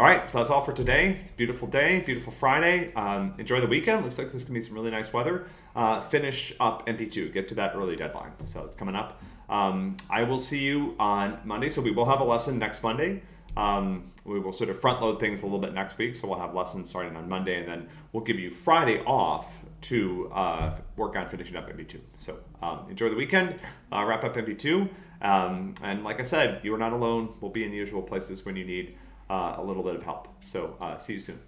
All right, so that's all for today. It's a beautiful day, beautiful Friday. Um, enjoy the weekend. Looks like there's gonna be some really nice weather. Uh, finish up MP2. Get to that early deadline. So it's coming up. Um, I will see you on Monday. So we will have a lesson next Monday. Um, we will sort of front load things a little bit next week. So we'll have lessons starting on Monday, and then we'll give you Friday off to uh, work on finishing up MP2. So um, enjoy the weekend, uh, wrap up MP2. Um, and like I said, you are not alone. We'll be in the usual places when you need a little bit of help. So uh, see you soon.